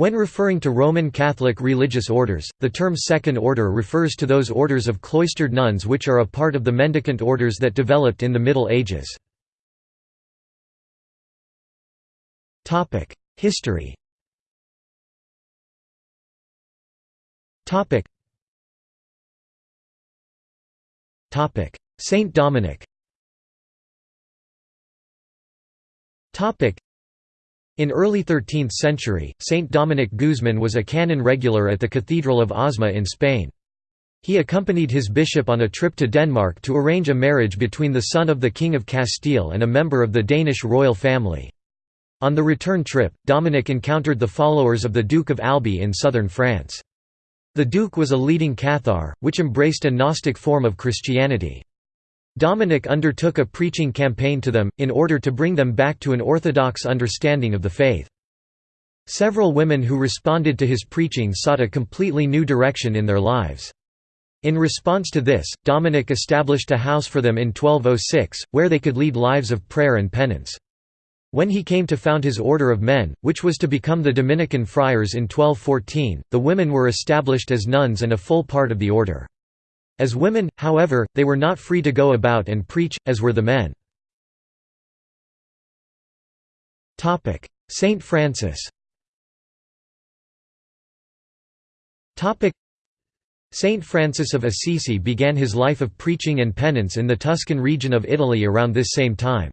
When referring to Roman Catholic religious orders, the term Second Order refers to those orders of cloistered nuns which are a part of the mendicant orders that developed in the Middle Ages. History Saint Dominic in early 13th century, Saint Dominic Guzman was a canon regular at the Cathedral of Osma in Spain. He accompanied his bishop on a trip to Denmark to arrange a marriage between the son of the King of Castile and a member of the Danish royal family. On the return trip, Dominic encountered the followers of the Duke of Albi in southern France. The Duke was a leading Cathar, which embraced a Gnostic form of Christianity. Dominic undertook a preaching campaign to them, in order to bring them back to an orthodox understanding of the faith. Several women who responded to his preaching sought a completely new direction in their lives. In response to this, Dominic established a house for them in 1206, where they could lead lives of prayer and penance. When he came to found his order of men, which was to become the Dominican friars in 1214, the women were established as nuns and a full part of the order. As women, however, they were not free to go about and preach, as were the men. Saint Francis Saint Francis of Assisi began his life of preaching and penance in the Tuscan region of Italy around this same time.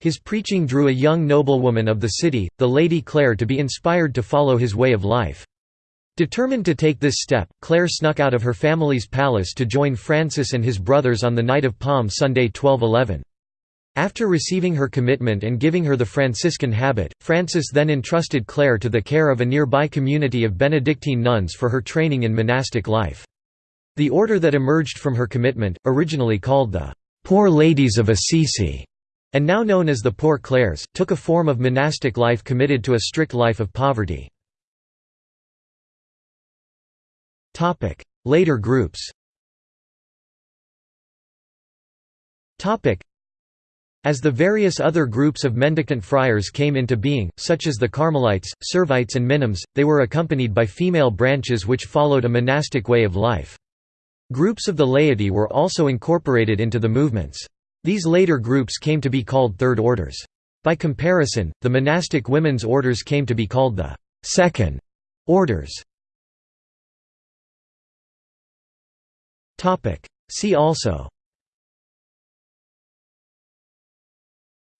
His preaching drew a young noblewoman of the city, the Lady Clare to be inspired to follow his way of life. Determined to take this step, Clare snuck out of her family's palace to join Francis and his brothers on the night of Palm Sunday 1211. After receiving her commitment and giving her the Franciscan habit, Francis then entrusted Clare to the care of a nearby community of Benedictine nuns for her training in monastic life. The order that emerged from her commitment, originally called the Poor Ladies of Assisi, and now known as the Poor Clares, took a form of monastic life committed to a strict life of poverty. Later groups as the various other groups of mendicant friars came into being, such as the Carmelites, Servites and Minims, they were accompanied by female branches which followed a monastic way of life. Groups of the laity were also incorporated into the movements. These later groups came to be called Third Orders. By comparison, the monastic women's orders came to be called the Second Orders. Topic. See also.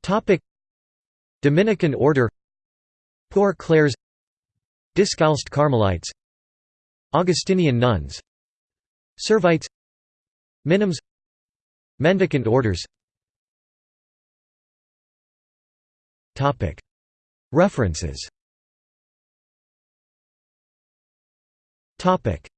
Topic. Dominican Order. Poor Clares. Discalced Carmelites. Augustinian nuns. Servites. Minims. Mendicant orders. Topic. References. Topic.